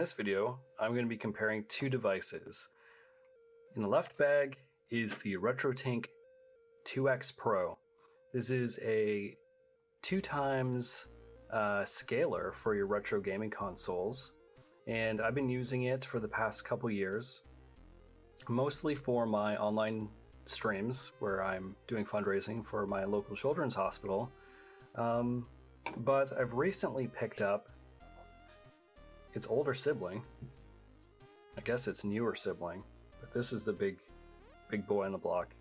this video, I'm going to be comparing two devices. In the left bag is the RetroTink 2X Pro. This is a two times uh, scaler for your retro gaming consoles, and I've been using it for the past couple years, mostly for my online streams where I'm doing fundraising for my local children's hospital. Um, but I've recently picked up its older sibling. I guess its newer sibling, but this is the big, big boy on the block.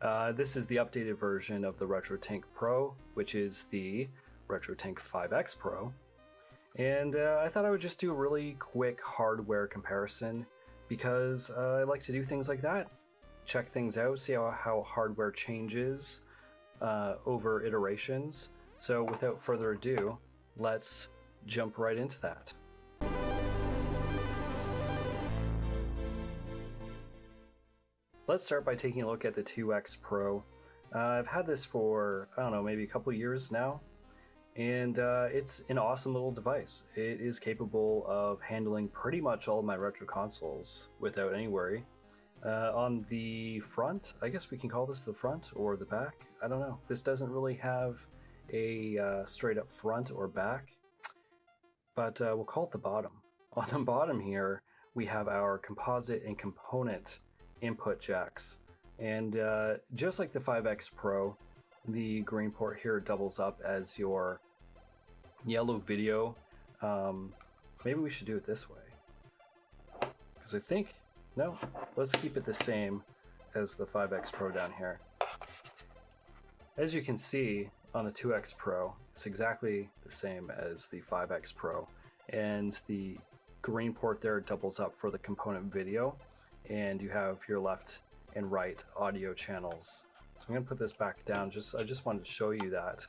Uh, this is the updated version of the RetroTink Pro, which is the RetroTink 5X Pro. And uh, I thought I would just do a really quick hardware comparison because uh, I like to do things like that. Check things out, see how, how hardware changes uh, over iterations. So without further ado, let's jump right into that. Let's start by taking a look at the 2X Pro. Uh, I've had this for, I don't know, maybe a couple years now, and uh, it's an awesome little device. It is capable of handling pretty much all of my retro consoles without any worry. Uh, on the front, I guess we can call this the front or the back, I don't know. This doesn't really have a uh, straight up front or back, but uh, we'll call it the bottom. On the bottom here, we have our composite and component input jacks. And uh, just like the 5X Pro, the green port here doubles up as your yellow video. Um, maybe we should do it this way. Because I think, no, let's keep it the same as the 5X Pro down here. As you can see on the 2X Pro, it's exactly the same as the 5X Pro. And the green port there doubles up for the component video and you have your left and right audio channels. So I'm going to put this back down. Just I just wanted to show you that.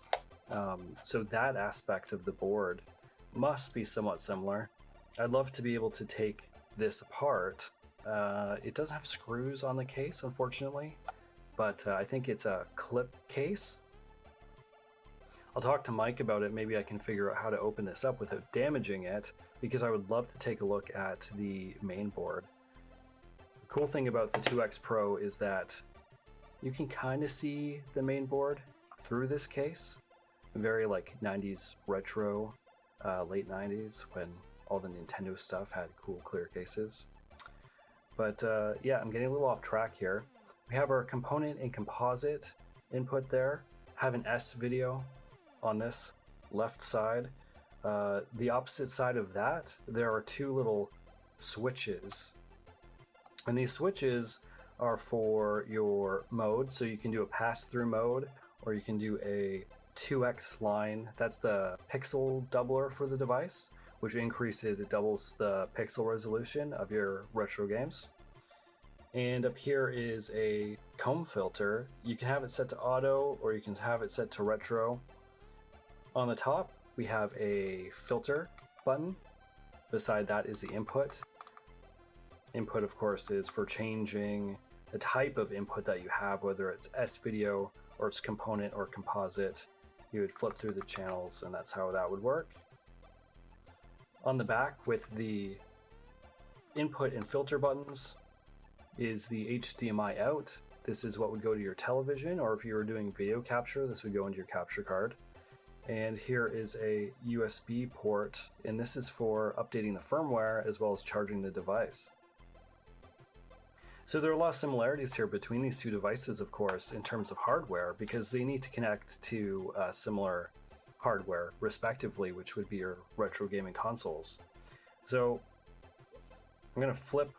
Um, so that aspect of the board must be somewhat similar. I'd love to be able to take this apart. Uh, it doesn't have screws on the case, unfortunately, but uh, I think it's a clip case. I'll talk to Mike about it. Maybe I can figure out how to open this up without damaging it, because I would love to take a look at the main board cool thing about the 2X Pro is that you can kind of see the main board through this case. Very like 90s retro, uh, late 90s when all the Nintendo stuff had cool clear cases. But uh, yeah, I'm getting a little off track here. We have our component and composite input there. Have an S video on this left side. Uh, the opposite side of that, there are two little switches and these switches are for your mode, so you can do a pass-through mode, or you can do a 2x line. That's the pixel doubler for the device, which increases, it doubles the pixel resolution of your retro games. And up here is a comb filter. You can have it set to auto, or you can have it set to retro. On the top, we have a filter button. Beside that is the input. Input, of course, is for changing the type of input that you have, whether it's S-video or it's component or composite. You would flip through the channels and that's how that would work. On the back with the input and filter buttons is the HDMI out. This is what would go to your television, or if you were doing video capture, this would go into your capture card. And here is a USB port, and this is for updating the firmware as well as charging the device. So there are a lot of similarities here between these two devices, of course, in terms of hardware, because they need to connect to uh, similar hardware, respectively, which would be your retro gaming consoles. So I'm going to flip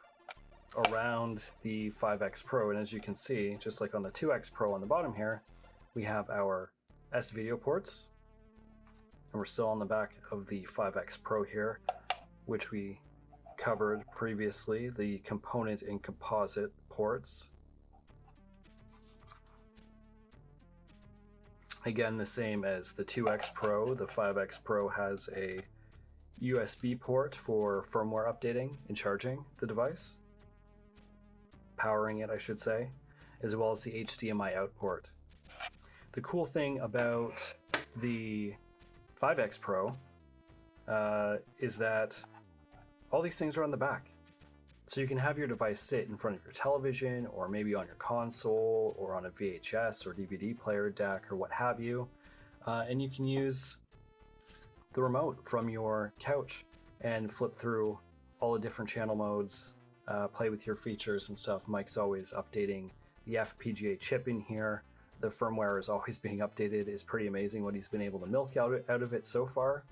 around the 5X Pro, and as you can see, just like on the 2X Pro on the bottom here, we have our S-Video ports, and we're still on the back of the 5X Pro here, which we covered previously, the component and composite ports. Again, the same as the 2X Pro, the 5X Pro has a USB port for firmware updating and charging the device, powering it, I should say, as well as the HDMI out port. The cool thing about the 5X Pro uh, is that all these things are on the back. So you can have your device sit in front of your television or maybe on your console or on a VHS or DVD player deck or what have you. Uh, and you can use the remote from your couch and flip through all the different channel modes, uh, play with your features and stuff. Mike's always updating the FPGA chip in here. The firmware is always being updated. It's pretty amazing what he's been able to milk out, out of it so far.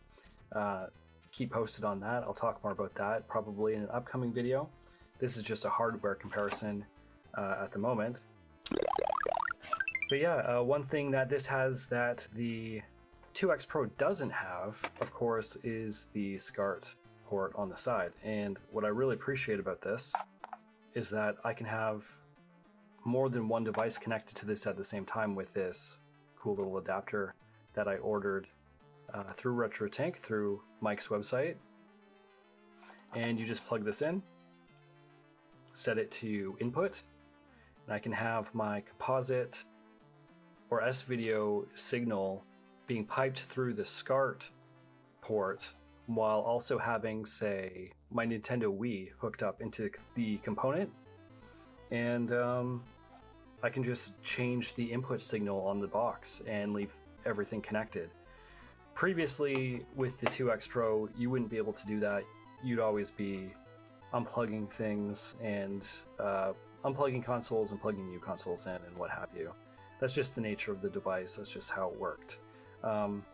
Uh, keep posted on that. I'll talk more about that probably in an upcoming video. This is just a hardware comparison uh, at the moment. But yeah, uh, one thing that this has that the 2X Pro doesn't have, of course, is the SCART port on the side. And what I really appreciate about this is that I can have more than one device connected to this at the same time with this cool little adapter that I ordered uh, through RetroTink through Mike's website. And you just plug this in, set it to input, and I can have my composite or S-video signal being piped through the SCART port while also having, say, my Nintendo Wii hooked up into the component. And um, I can just change the input signal on the box and leave everything connected. Previously, with the 2X Pro, you wouldn't be able to do that. You'd always be unplugging things and uh, unplugging consoles and plugging new consoles in and what have you. That's just the nature of the device. That's just how it worked. Um,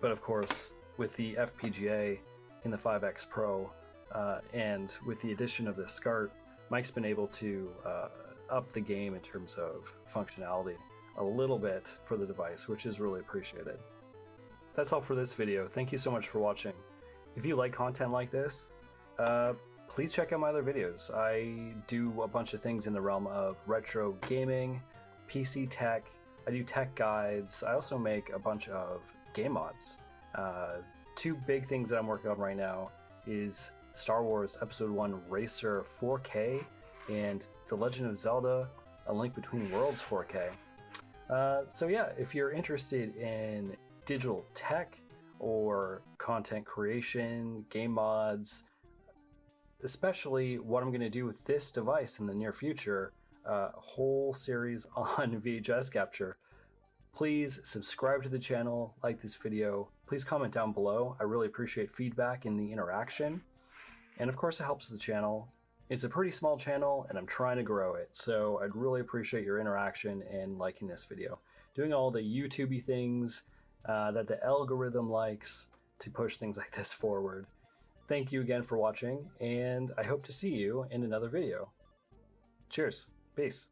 but of course, with the FPGA in the 5X Pro uh, and with the addition of the SCART, Mike's been able to uh, up the game in terms of functionality a little bit for the device, which is really appreciated. That's all for this video. Thank you so much for watching. If you like content like this, uh, please check out my other videos. I do a bunch of things in the realm of retro gaming, PC tech, I do tech guides, I also make a bunch of game mods. Uh, two big things that I'm working on right now is Star Wars Episode 1 Racer 4K and The Legend of Zelda A Link Between Worlds 4K. Uh, so yeah, if you're interested in digital tech or content creation, game mods, especially what I'm going to do with this device in the near future, a uh, whole series on VHS capture. Please subscribe to the channel, like this video, please comment down below. I really appreciate feedback and the interaction. And of course it helps the channel. It's a pretty small channel and I'm trying to grow it, so I'd really appreciate your interaction and liking this video. Doing all the YouTubey things uh, that the algorithm likes to push things like this forward. Thank you again for watching, and I hope to see you in another video. Cheers. Peace.